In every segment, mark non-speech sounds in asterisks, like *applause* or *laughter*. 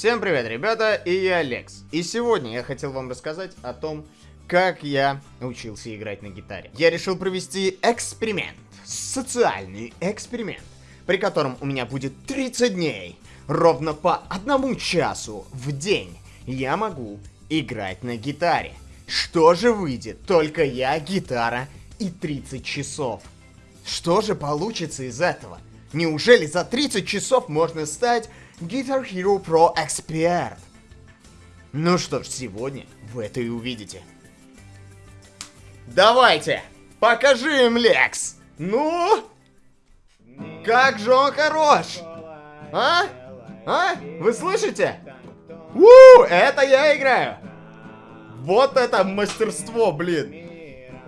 Всем привет, ребята, и я Алекс. И сегодня я хотел вам рассказать о том, как я научился играть на гитаре. Я решил провести эксперимент, социальный эксперимент, при котором у меня будет 30 дней, ровно по одному часу в день я могу играть на гитаре. Что же выйдет? Только я, гитара и 30 часов. Что же получится из этого? Неужели за 30 часов можно стать Guitar Hero Pro Expert? Ну что ж, сегодня вы это и увидите. Давайте, покажи им, Лекс! Ну? Как же он хорош! А? А? Вы слышите? У, это я играю! Вот это мастерство, блин!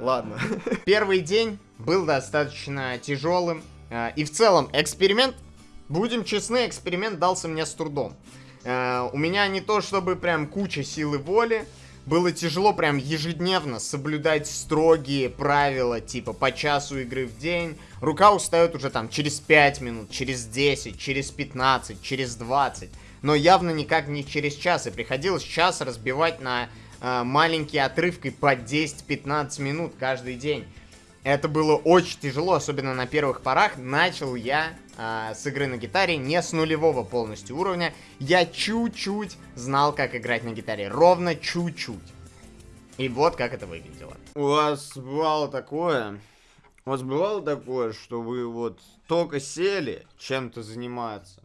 Ладно. *laughs* Первый день был достаточно тяжелым. А, и в целом, эксперимент, будем честны, эксперимент дался мне с трудом. А, у меня не то чтобы прям куча силы воли, было тяжело прям ежедневно соблюдать строгие правила, типа по часу игры в день. Рука устает уже там через 5 минут, через 10, через 15, через 20. Но явно никак не через час. И приходилось час разбивать на э, маленькие отрывки по 10-15 минут каждый день. Это было очень тяжело, особенно на первых порах. Начал я э, с игры на гитаре не с нулевого полностью уровня. Я чуть-чуть знал, как играть на гитаре. Ровно чуть-чуть. И вот как это выглядело. У вас бывало такое, у вас бывало такое, что вы вот только сели чем-то заниматься,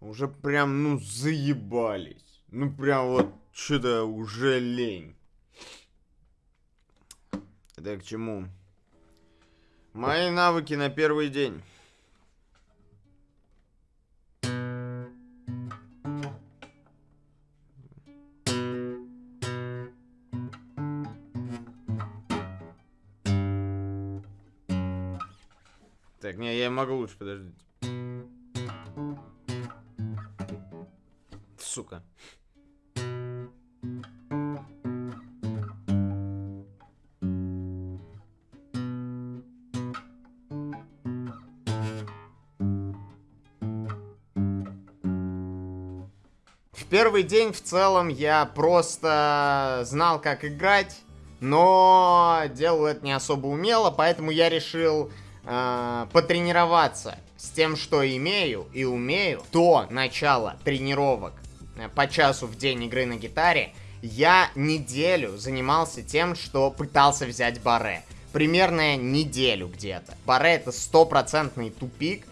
уже прям, ну, заебались. Ну, прям вот что-то уже лень. Это к чему? Мои навыки на первый день. Могу лучше, подождите. Сука. Первый день в целом я просто знал, как играть, но делал это не особо умело, поэтому я решил э, потренироваться с тем, что имею и умею. До начала тренировок э, по часу в день игры на гитаре я неделю занимался тем, что пытался взять баре. Примерно неделю где-то. Баре это стопроцентный тупик,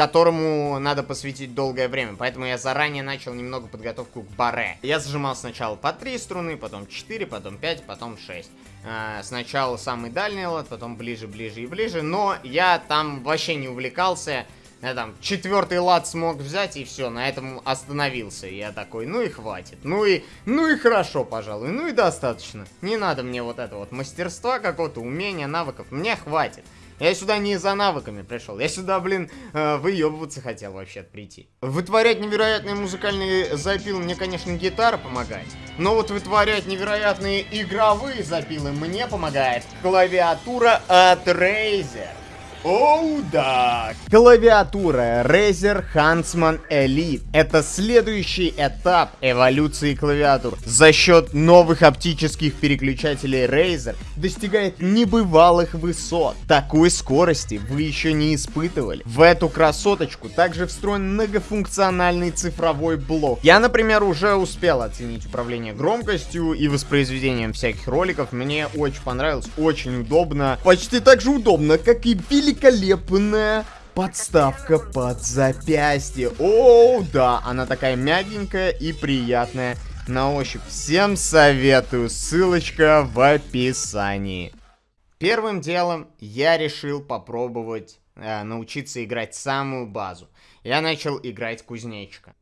которому надо посвятить долгое время. Поэтому я заранее начал немного подготовку к баре. Я зажимал сначала по 3 струны, потом 4, потом 5, потом 6. А, сначала самый дальний лад, потом ближе, ближе и ближе. Но я там вообще не увлекался. Я там четвертый лад смог взять и все, на этом остановился. Я такой, ну и хватит. Ну и, ну и хорошо, пожалуй. Ну и достаточно. Не надо мне вот это вот мастерства какого-то, умения, навыков. Мне хватит. Я сюда не за навыками пришел. Я сюда, блин, э, выебываться хотел вообще прийти. Вытворять невероятные музыкальные запилы мне, конечно, гитара помогает. Но вот вытворять невероятные игровые запилы мне помогает клавиатура от Razer. Оу, да! Клавиатура Razer Huntsman Elite. Это следующий этап эволюции клавиатур. За счет новых оптических переключателей Razer достигает небывалых высот. Такой скорости вы еще не испытывали. В эту красоточку также встроен многофункциональный цифровой блок. Я, например, уже успел оценить управление громкостью и воспроизведением всяких роликов. Мне очень понравилось, очень удобно. Почти так же удобно, как и великолепная подставка под запястье. О, да, она такая мягенькая и приятная на ощупь. Всем советую, ссылочка в описании. Первым делом я решил попробовать э, научиться играть самую базу. Я начал играть кузнечика.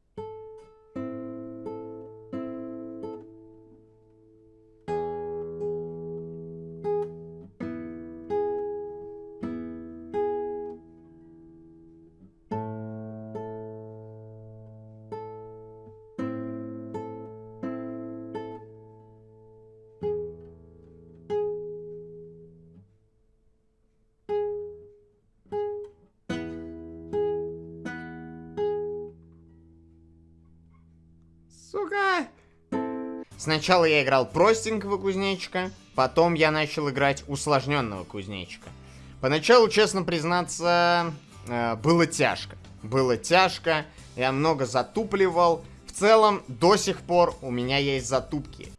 Сначала я играл простенького кузнечика, потом я начал играть усложненного кузнечика. Поначалу, честно признаться, э, было тяжко. Было тяжко, я много затупливал. В целом, до сих пор у меня есть затупки.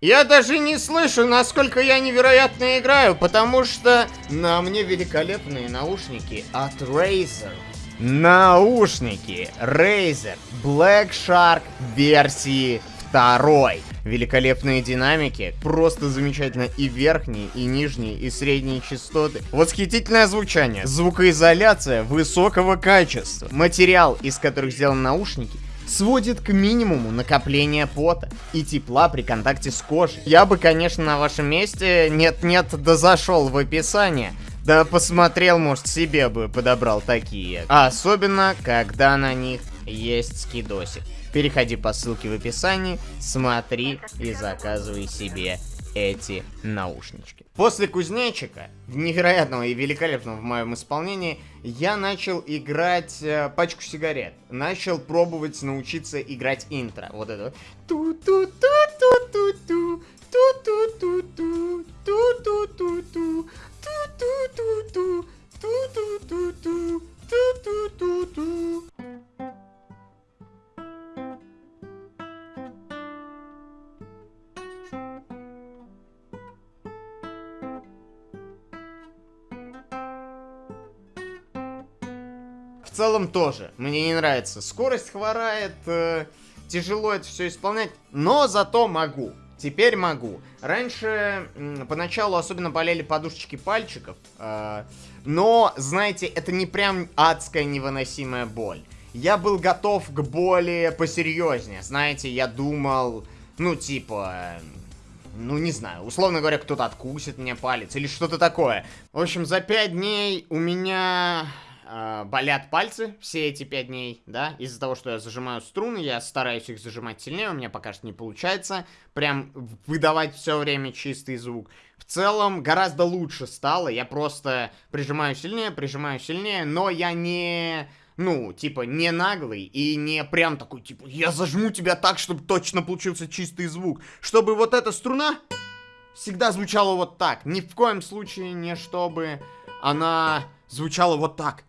Я даже не слышу, насколько я невероятно играю, потому что на мне великолепные наушники от Razer. Наушники Razer Black Shark версии второй. Великолепные динамики, просто замечательно и верхние, и нижние, и средние частоты. Восхитительное звучание, звукоизоляция высокого качества. Материал, из которых сделаны наушники, сводит к минимуму накопление пота и тепла при контакте с кожей. Я бы, конечно, на вашем месте нет-нет, да зашел в описание. Да посмотрел, может, себе бы подобрал такие. Особенно, когда на них есть скидосик. Переходи по ссылке в описании, смотри и заказывай себе эти наушнички. После кузнечика, невероятного и великолепного в моем исполнении, я начал играть э, пачку сигарет. Начал пробовать научиться играть интро. Вот это. Ту-ту-ту-ту-ту-ту. Ту-ту-ту-ту. Ту-ту-ту-ту. Ту-ту-ту-ту. Ту-ту-ту-ту. Ту-ту-ту-ту. Целом тоже. Мне не нравится. Скорость хворает, э, тяжело это все исполнять, но зато могу. Теперь могу. Раньше, поначалу особенно болели подушечки пальчиков, э, но, знаете, это не прям адская невыносимая боль. Я был готов к боли посерьезнее. Знаете, я думал, ну, типа, ну, не знаю, условно говоря, кто-то откусит мне палец или что-то такое. В общем, за пять дней у меня э, болят пальцы все эти пять дней, да, из-за того, что я зажимаю струны, я стараюсь их зажимать сильнее, у меня пока что не получается прям выдавать все время чистый звук. В целом, гораздо лучше стало, я просто прижимаю сильнее, прижимаю сильнее, но я не... Ну, типа, не наглый и не прям такой, типа, я зажму тебя так, чтобы точно получился чистый звук. Чтобы вот эта струна всегда звучала вот так. Ни в коем случае не чтобы она звучала вот так.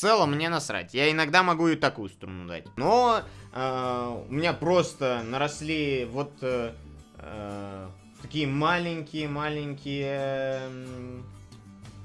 Целом мне насрать. Я иногда могу и такую струну дать. Но э, у меня просто наросли вот э, э, такие маленькие-маленькие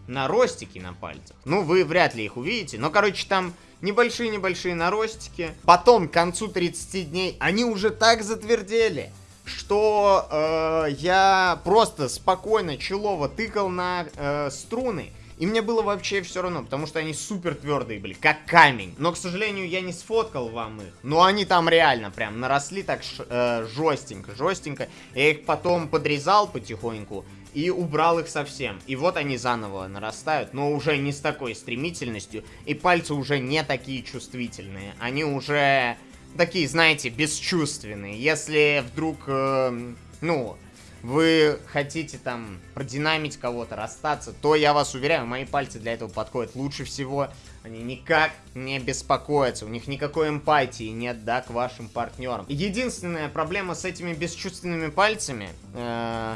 наростики на пальцах. Ну, вы вряд ли их увидите. Но, короче, там небольшие-небольшие наростики. Потом, к концу 30 дней, они уже так затвердели, что э, я просто спокойно, челово тыкал на э, струны. И мне было вообще все равно, потому что они супер твердые были, как камень. Но, к сожалению, я не сфоткал вам их. Но они там реально прям наросли так э, жестенько, жестенько. Я их потом подрезал потихоньку и убрал их совсем. И вот они заново нарастают, но уже не с такой стремительностью. И пальцы уже не такие чувствительные. Они уже такие, знаете, бесчувственные. Если вдруг, э, ну, вы хотите там продинамить кого-то, расстаться, то я вас уверяю, мои пальцы для этого подходят лучше всего. Они никак не беспокоятся, у них никакой эмпатии нет, да, к вашим партнерам. Единственная проблема с этими бесчувственными пальцами, э,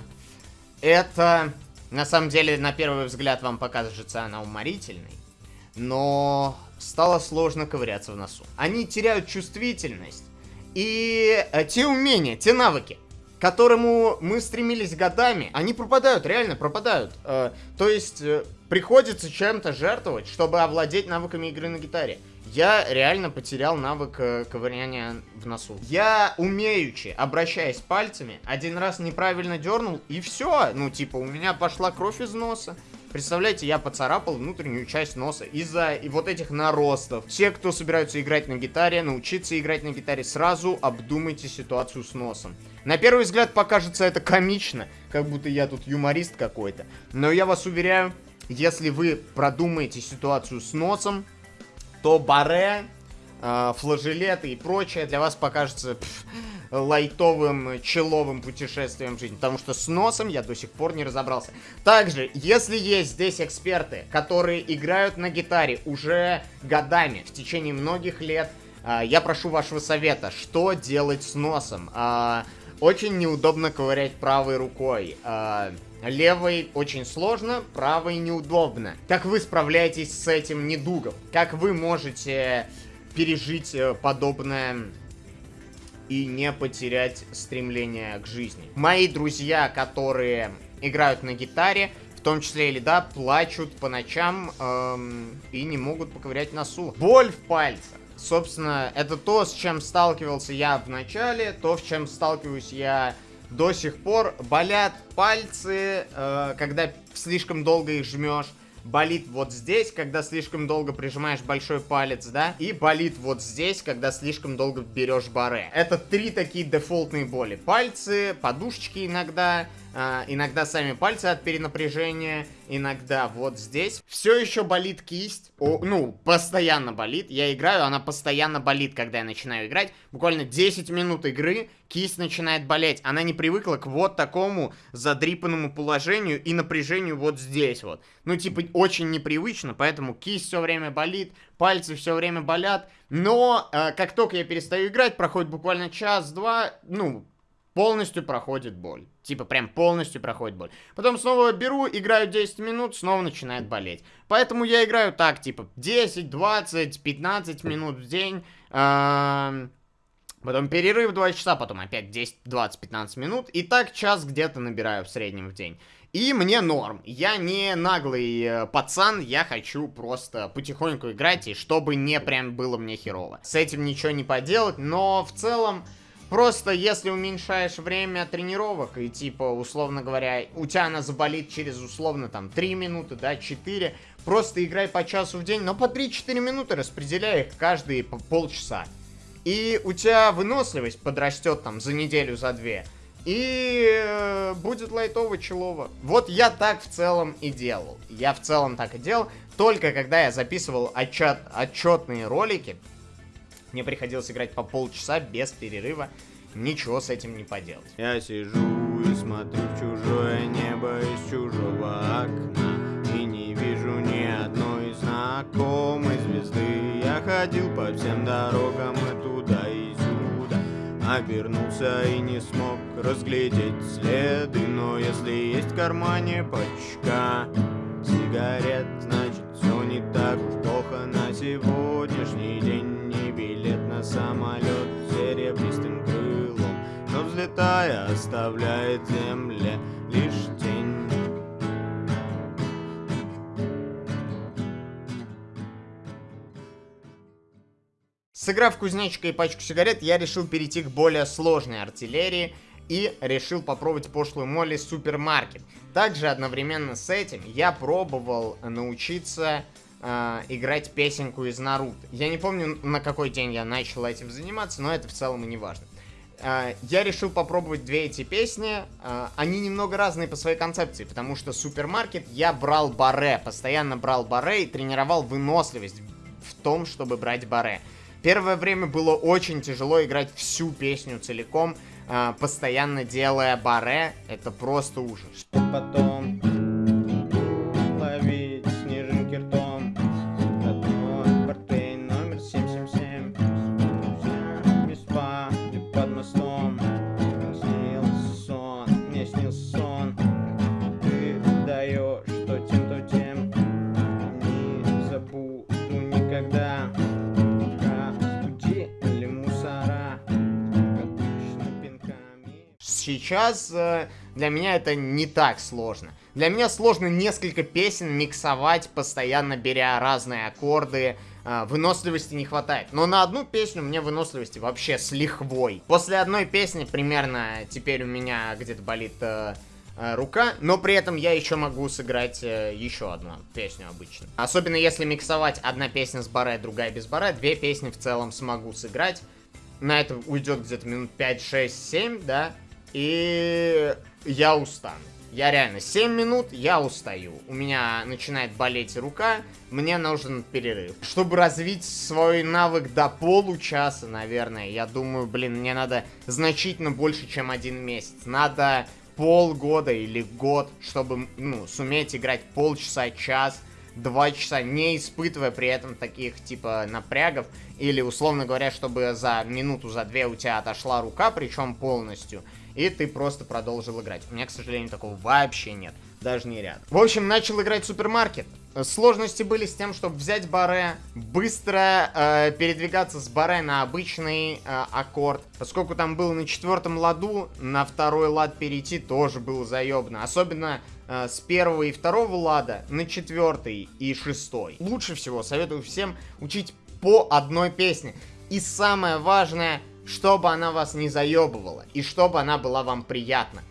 это, на самом деле, на первый взгляд вам покажется она уморительной, но стало сложно ковыряться в носу. Они теряют чувствительность и э, те умения, те навыки, которому мы стремились годами, они пропадают, реально пропадают. Э, то есть э, приходится чем-то жертвовать, чтобы овладеть навыками игры на гитаре. Я реально потерял навык э, ковыряния в носу. Я умеючи, обращаясь пальцами, один раз неправильно дернул, и все. Ну, типа, у меня пошла кровь из носа. Представляете, я поцарапал внутреннюю часть носа из-за и вот этих наростов. Все, кто собираются играть на гитаре, научиться играть на гитаре, сразу обдумайте ситуацию с носом. На первый взгляд покажется это комично, как будто я тут юморист какой-то. Но я вас уверяю, если вы продумаете ситуацию с носом, то баре, э, флажелеты и прочее для вас покажется пф, лайтовым, человым путешествием в жизнь. Потому что с носом я до сих пор не разобрался. Также, если есть здесь эксперты, которые играют на гитаре уже годами, в течение многих лет, э, я прошу вашего совета, что делать с носом. Э, очень неудобно ковырять правой рукой. Э, левой очень сложно, правой неудобно. Как вы справляетесь с этим недугом? Как вы можете пережить э, подобное и не потерять стремление к жизни? Мои друзья, которые играют на гитаре, в том числе или да, плачут по ночам эм, и не могут поковырять носу. Боль в пальцах. Собственно, это то, с чем сталкивался я в начале, то, с чем сталкиваюсь я до сих пор. Болят пальцы, э, когда слишком долго их жмешь. Болит вот здесь, когда слишком долго прижимаешь большой палец, да? И болит вот здесь, когда слишком долго берешь баре. Это три такие дефолтные боли. Пальцы, подушечки иногда, а, иногда сами пальцы от перенапряжения, иногда вот здесь. Все еще болит кисть, О, ну, постоянно болит. Я играю, она постоянно болит, когда я начинаю играть. Буквально 10 минут игры, кисть начинает болеть. Она не привыкла к вот такому задрипанному положению и напряжению вот здесь вот. Ну, типа, очень непривычно, поэтому кисть все время болит, пальцы все время болят. Но, э, как только я перестаю играть, проходит буквально час-два, ну, полностью проходит боль. Типа прям полностью проходит боль. Потом снова беру, играю 10 минут, снова начинает болеть. Поэтому я играю так, типа 10, 20, 15 минут в день. Потом перерыв 2 часа, потом опять 10, 20, 15 минут. И так час где-то набираю в среднем в день. И мне норм. Я не наглый э, пацан, я хочу просто потихоньку играть, и чтобы не прям было мне херово. С этим ничего не поделать, но в целом Просто если уменьшаешь время тренировок, и типа, условно говоря, у тебя она заболит через условно там 3 минуты, да, 4, просто играй по часу в день, но по 3-4 минуты распределяй их каждые по полчаса. И у тебя выносливость подрастет там за неделю, за две. И э, будет лайтово челово. Вот я так в целом и делал. Я в целом так и делал. Только когда я записывал отчет, отчетные ролики, мне приходилось играть по полчаса без перерыва. Ничего с этим не поделать. Я сижу и смотрю в чужое небо из чужого окна И не вижу ни одной знакомой звезды Я ходил по всем дорогам и туда и сюда Обернулся и не смог разглядеть следы Но если есть в кармане пачка сигарет Значит все не так плохо на сегодняшний день самолет серебристым крылом, но взлетая оставляет земле лишь тень. Сыграв кузнечика и пачку сигарет, я решил перейти к более сложной артиллерии и решил попробовать пошлую Молли супермаркет. Также одновременно с этим я пробовал научиться э, играть песенку из Наруто. Я не помню, на какой день я начал этим заниматься, но это в целом и не важно. Э, я решил попробовать две эти песни. Э, они немного разные по своей концепции, потому что супермаркет я брал баре, постоянно брал баре и тренировал выносливость в том, чтобы брать баре. Первое время было очень тяжело играть всю песню целиком, э, постоянно делая баре. Это просто ужас. Потом сейчас э, для меня это не так сложно. Для меня сложно несколько песен миксовать, постоянно беря разные аккорды, э, выносливости не хватает. Но на одну песню мне выносливости вообще с лихвой. После одной песни примерно теперь у меня где-то болит... Э, э, рука, но при этом я еще могу сыграть еще одну песню обычно. Особенно если миксовать одна песня с баре, другая без баре, две песни в целом смогу сыграть. На это уйдет где-то минут 5, 6, 7, да, и я устану. Я реально 7 минут, я устаю. У меня начинает болеть рука, мне нужен перерыв. Чтобы развить свой навык до получаса, наверное, я думаю, блин, мне надо значительно больше, чем один месяц. Надо полгода или год, чтобы, ну, суметь играть полчаса, час, два часа, не испытывая при этом таких, типа, напрягов. Или, условно говоря, чтобы за минуту, за две у тебя отошла рука, причем полностью и ты просто продолжил играть. У меня, к сожалению, такого вообще нет. Даже не ряд. В общем, начал играть супермаркет. Сложности были с тем, чтобы взять баре, быстро э, передвигаться с баре на обычный э, аккорд. Поскольку там был на четвертом ладу, на второй лад перейти тоже было заебно. Особенно э, с первого и второго лада на четвертый и шестой. Лучше всего советую всем учить по одной песне. И самое важное, чтобы она вас не заебывала, и чтобы она была вам приятна.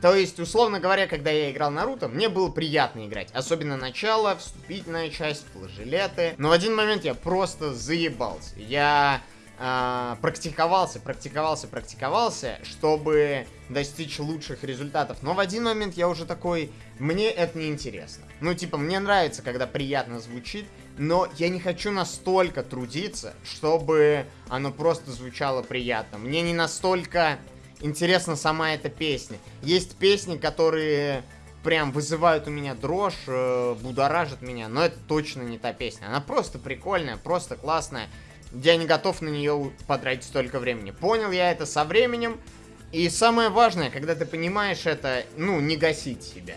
То есть, условно говоря, когда я играл Наруто, мне было приятно играть. Особенно начало, вступительная часть, флажелеты. Но в один момент я просто заебался. Я э, практиковался, практиковался, практиковался, чтобы достичь лучших результатов. Но в один момент я уже такой, мне это не интересно. Ну, типа, мне нравится, когда приятно звучит, но я не хочу настолько трудиться, чтобы оно просто звучало приятно. Мне не настолько интересна сама эта песня. Есть песни, которые прям вызывают у меня дрожь, э, будоражат меня, но это точно не та песня. Она просто прикольная, просто классная. Я не готов на нее потратить столько времени. Понял я это со временем. И самое важное, когда ты понимаешь это, ну, не гасить себя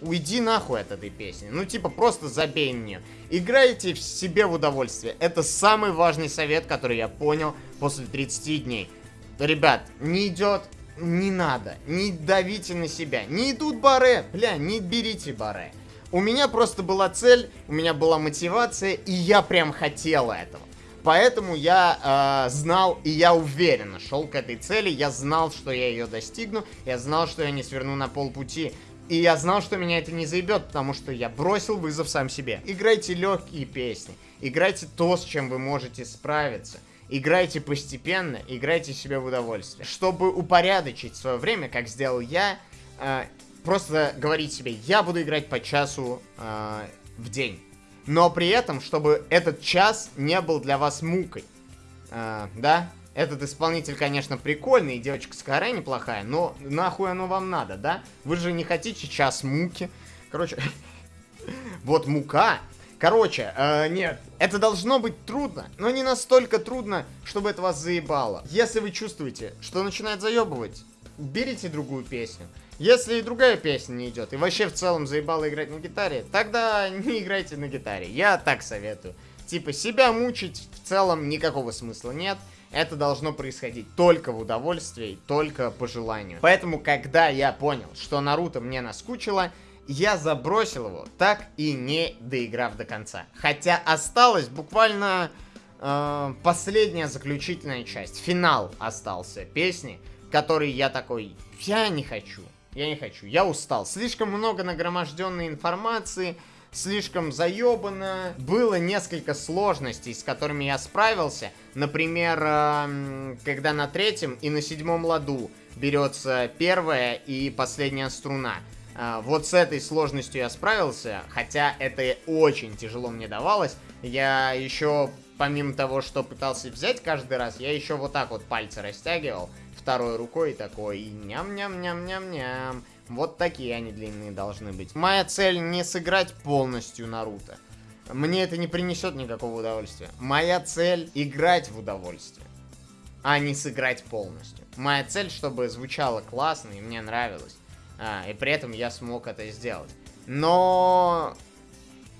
уйди нахуй от этой песни. Ну, типа, просто забей мне. Играйте в себе в удовольствие. Это самый важный совет, который я понял после 30 дней. Ребят, не идет, не надо. Не давите на себя. Не идут баре. Бля, не берите баре. У меня просто была цель, у меня была мотивация, и я прям хотел этого. Поэтому я э, знал, и я уверенно шел к этой цели, я знал, что я ее достигну, я знал, что я не сверну на полпути. И я знал, что меня это не заебет, потому что я бросил вызов сам себе. Играйте легкие песни, играйте то, с чем вы можете справиться. Играйте постепенно, играйте себе в удовольствие. Чтобы упорядочить свое время, как сделал я, э, просто говорить себе, я буду играть по часу э, в день. Но при этом, чтобы этот час не был для вас мукой. Э, да? Этот исполнитель, конечно, прикольный, и девочка с каре неплохая, но нахуй оно вам надо, да? Вы же не хотите час муки. Короче, *laughs* вот мука. Короче, э, нет, это должно быть трудно, но не настолько трудно, чтобы это вас заебало. Если вы чувствуете, что начинает заебывать, берите другую песню. Если и другая песня не идет, и вообще в целом заебало играть на гитаре, тогда не играйте на гитаре. Я так советую. Типа, себя мучить в целом никакого смысла нет. Это должно происходить только в удовольствии, только по желанию. Поэтому, когда я понял, что Наруто мне наскучило, я забросил его, так и не доиграв до конца. Хотя осталась буквально э, последняя заключительная часть. Финал остался песни, который я такой, я не хочу. Я не хочу, я устал. Слишком много нагроможденной информации, слишком заебано. Было несколько сложностей, с которыми я справился. Например, когда на третьем и на седьмом ладу берется первая и последняя струна. А, вот с этой сложностью я справился, хотя это очень тяжело мне давалось. Я еще, помимо того, что пытался взять каждый раз, я еще вот так вот пальцы растягивал второй рукой такой, и ням-ням-ням-ням-ням. Вот такие они длинные должны быть. Моя цель не сыграть полностью Наруто. Мне это не принесет никакого удовольствия. Моя цель играть в удовольствие, а не сыграть полностью. Моя цель, чтобы звучало классно и мне нравилось. А, и при этом я смог это сделать. Но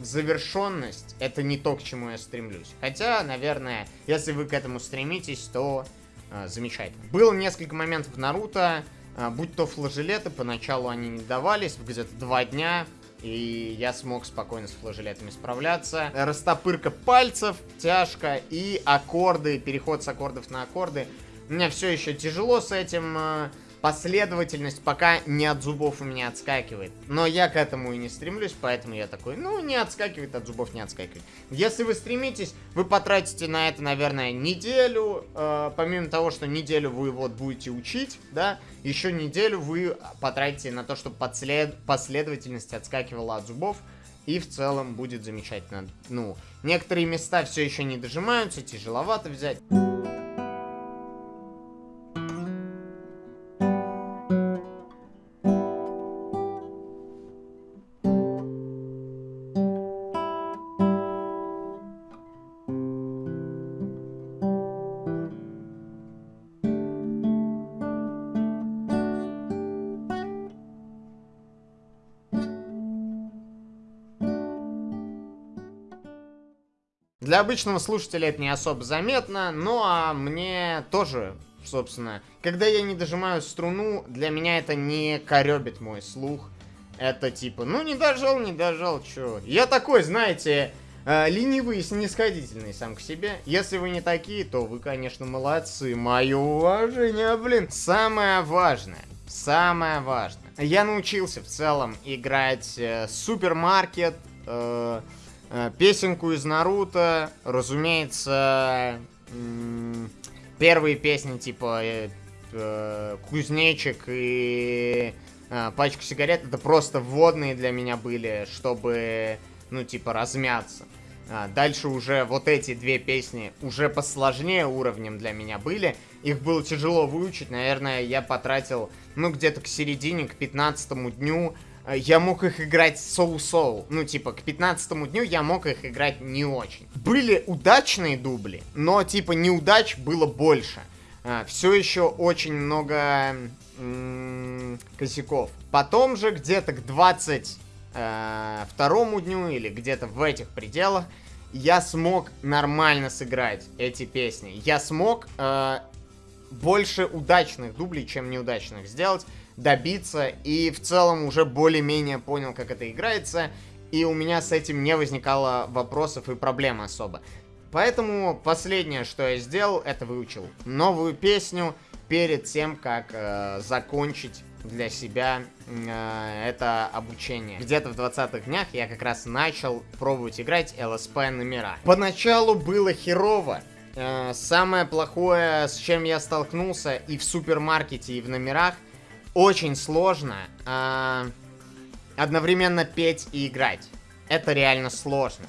завершенность это не то, к чему я стремлюсь. Хотя, наверное, если вы к этому стремитесь, то а, замечательно. Было несколько моментов Наруто, будь то флажелеты, поначалу они не давались, где-то два дня, и я смог спокойно с флажелетами справляться. Растопырка пальцев, тяжко, и аккорды, переход с аккордов на аккорды. Меня все еще тяжело с этим, а, последовательность пока не от зубов у меня отскакивает. Но я к этому и не стремлюсь, поэтому я такой, ну, не отскакивает от зубов, не отскакивает. Если вы стремитесь, вы потратите на это, наверное, неделю. Э, помимо того, что неделю вы вот будете учить, да, еще неделю вы потратите на то, чтобы подслед... последовательность отскакивала от зубов. И в целом будет замечательно. Ну, некоторые места все еще не дожимаются, тяжеловато взять. Для обычного слушателя это не особо заметно, но а мне тоже, собственно, когда я не дожимаю струну, для меня это не коребит мой слух. Это типа, ну не дожал, не дожал, чё. Я такой, знаете, э, ленивый и снисходительный сам к себе. Если вы не такие, то вы, конечно, молодцы. Мое уважение, блин. Самое важное, самое важное. Я научился в целом играть э, супермаркет, Э, песенку из Наруто, разумеется, первые песни типа э, э, Кузнечик и пачку сигарет, это просто вводные для меня были, чтобы, ну, типа, размяться. А, дальше уже вот эти две песни уже посложнее уровнем для меня были. Их было тяжело выучить, наверное, я потратил, ну, где-то к середине, к 15 дню Э, я мог их играть соу-соу. Ну, типа, к 15 дню я мог их играть не очень. Были удачные дубли, но, типа, неудач было больше. А, все еще очень много косяков. Потом же где-то к 22 э, дню или где-то в этих пределах я смог нормально сыграть эти песни. Я смог э, больше удачных дублей, чем неудачных сделать добиться, и в целом уже более-менее понял, как это играется, и у меня с этим не возникало вопросов и проблем особо. Поэтому последнее, что я сделал, это выучил новую песню перед тем, как э, закончить для себя э, это обучение. Где-то в 20-х днях я как раз начал пробовать играть ЛСП номера. Поначалу было херово. Э, самое плохое, с чем я столкнулся и в супермаркете, и в номерах – очень сложно э, одновременно петь и играть. Это реально сложно.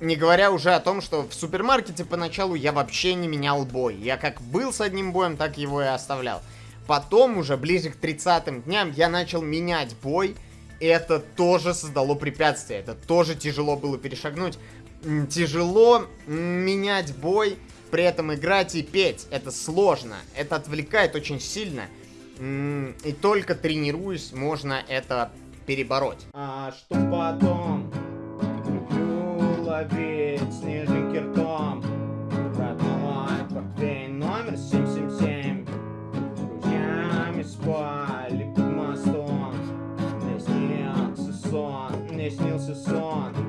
Не говоря уже о том, что в супермаркете поначалу я вообще не менял бой. Я как был с одним боем, так его и оставлял. Потом уже ближе к 30 дням я начал менять бой. И это тоже создало препятствие. Это тоже тяжело было перешагнуть. Тяжело менять бой, при этом играть и петь. Это сложно. Это отвлекает очень сильно. И только тренируясь, можно это перебороть. А что потом? Люблю ловить снежинки ртом. Родной портфель номер 777. С друзьями спали под мостом. Мне снился сон, мне снился сон.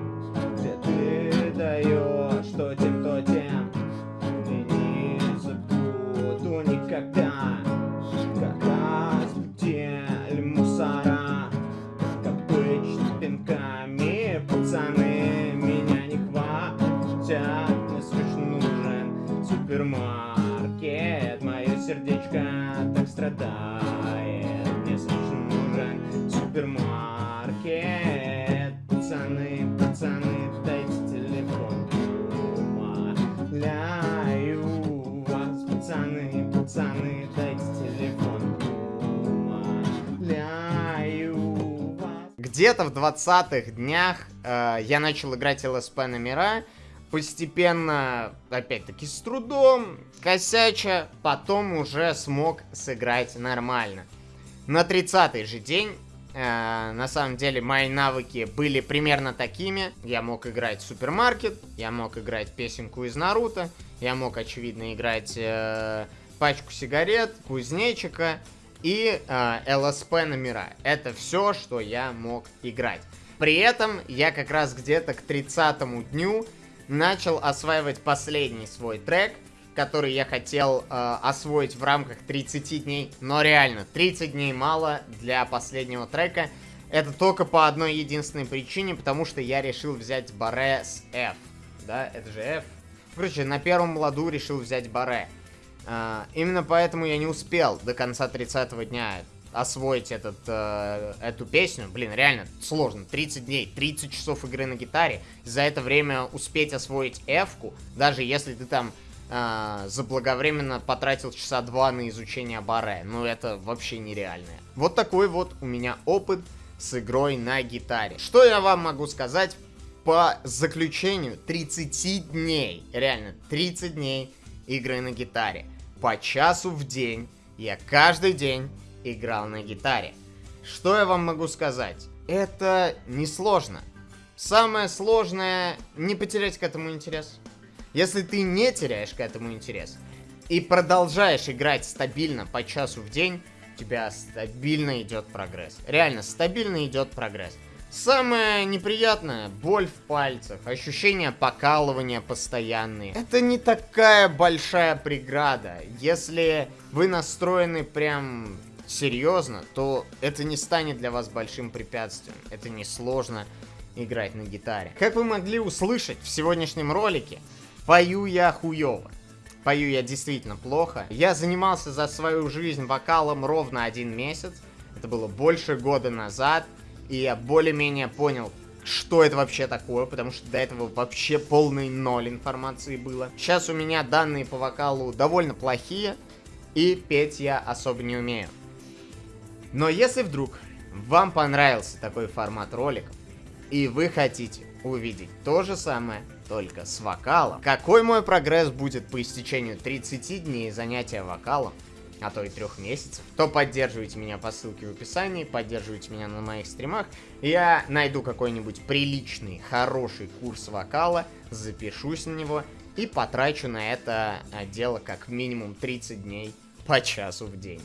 Страдает Мне срочно нужен супермаркет. Пацаны, пацаны, дайте телефон. Умоляю вас, пацаны, пацаны, дайте телефон. Где-то в 20-х днях э, я начал играть ЛСП номера постепенно, опять-таки, с трудом, косяча, потом уже смог сыграть нормально. На 30-й же день, э, на самом деле, мои навыки были примерно такими. Я мог играть супермаркет, я мог играть песенку из Наруто, я мог, очевидно, играть э, пачку сигарет, кузнечика и э, ЛСП номера. Это все, что я мог играть. При этом я как раз где-то к 30 дню начал осваивать последний свой трек, который я хотел э, освоить в рамках 30 дней. Но реально, 30 дней мало для последнего трека. Это только по одной единственной причине, потому что я решил взять баре с F. Да, это же F. Короче, на первом ладу решил взять баре. Э, именно поэтому я не успел до конца 30 дня освоить этот, э, эту песню, блин, реально сложно. 30 дней, 30 часов игры на гитаре. За это время успеть освоить F-ку, даже если ты там э, заблаговременно потратил часа два на изучение баре. Ну, это вообще нереально. Вот такой вот у меня опыт с игрой на гитаре. Что я вам могу сказать по заключению 30 дней? Реально, 30 дней игры на гитаре. По часу в день. Я каждый день играл на гитаре. Что я вам могу сказать? Это несложно. Самое сложное не потерять к этому интерес. Если ты не теряешь к этому интерес и продолжаешь играть стабильно по часу в день, у тебя стабильно идет прогресс. Реально, стабильно идет прогресс. Самое неприятное – боль в пальцах, ощущение покалывания постоянные. Это не такая большая преграда. Если вы настроены прям серьезно, то это не станет для вас большим препятствием. Это не сложно играть на гитаре. Как вы могли услышать в сегодняшнем ролике, пою я хуёво. Пою я действительно плохо. Я занимался за свою жизнь вокалом ровно один месяц. Это было больше года назад. И я более-менее понял, что это вообще такое, потому что до этого вообще полный ноль информации было. Сейчас у меня данные по вокалу довольно плохие, и петь я особо не умею. Но если вдруг вам понравился такой формат роликов, и вы хотите увидеть то же самое, только с вокалом, какой мой прогресс будет по истечению 30 дней занятия вокалом, а то и трех месяцев, то поддерживайте меня по ссылке в описании, поддерживайте меня на моих стримах. Я найду какой-нибудь приличный, хороший курс вокала, запишусь на него и потрачу на это дело как минимум 30 дней по часу в день.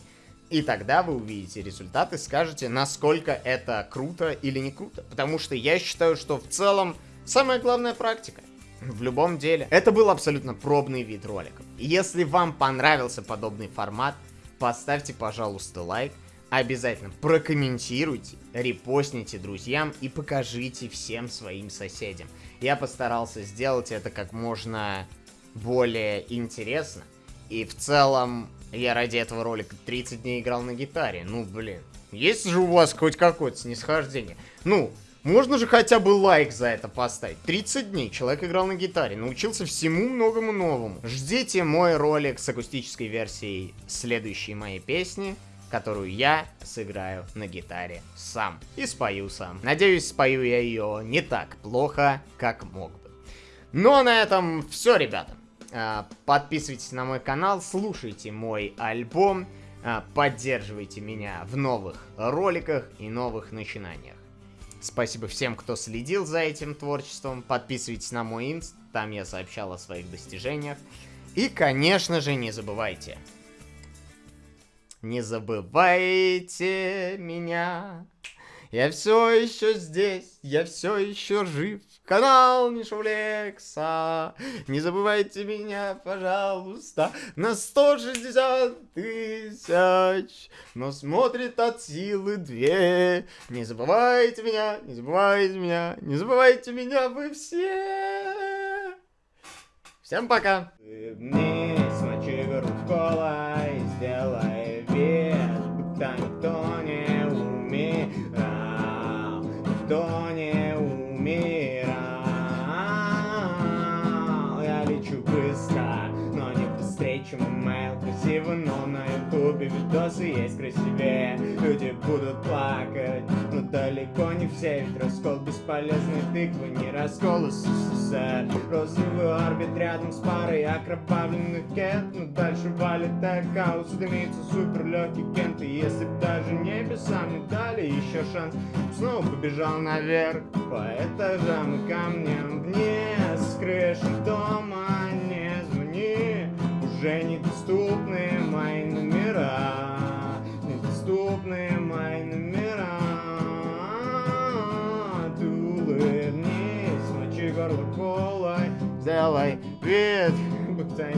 И тогда вы увидите результаты, скажете, насколько это круто или не круто. Потому что я считаю, что в целом самая главная практика. В любом деле. Это был абсолютно пробный вид роликов. Если вам понравился подобный формат, поставьте, пожалуйста, лайк. Обязательно прокомментируйте, репостните друзьям и покажите всем своим соседям. Я постарался сделать это как можно более интересно. И в целом я ради этого ролика 30 дней играл на гитаре. Ну, блин. Есть же у вас хоть какое-то снисхождение? Ну, можно же хотя бы лайк за это поставить. 30 дней человек играл на гитаре, научился всему многому новому. Ждите мой ролик с акустической версией следующей моей песни, которую я сыграю на гитаре сам. И спою сам. Надеюсь, спою я ее не так плохо, как мог бы. Ну а на этом все, ребята. А, подписывайтесь на мой канал, слушайте мой альбом, а, поддерживайте меня в новых роликах и новых начинаниях. Спасибо всем, кто следил за этим творчеством. Подписывайтесь на мой инст, там я сообщал о своих достижениях. И, конечно же, не забывайте. Не забывайте меня. Я все еще здесь, я все еще жив канал Мишулекса. Не забывайте меня, пожалуйста, на 160 тысяч. Но смотрит от силы две. Не забывайте меня, не забывайте меня, не забывайте меня вы все. Всем пока. Вниз, мочи кола и чем email Красиво, но на ютубе видосы есть красивее. Люди будут плакать, но далеко не все. Ведь раскол бесполезной тыквы, не раскол СССР. Розовый орбит рядом с парой окровавленных кент. Но дальше валит аккаус, дымится супер легкий кент. И если б даже небеса мне дали еще шанс Снова побежал наверх. По этажам и камням Вниз с крыши дома уже недоступны мои номера. Недоступны мои номера. Ты улыбнись, мочи горло колой Сделай вид, будто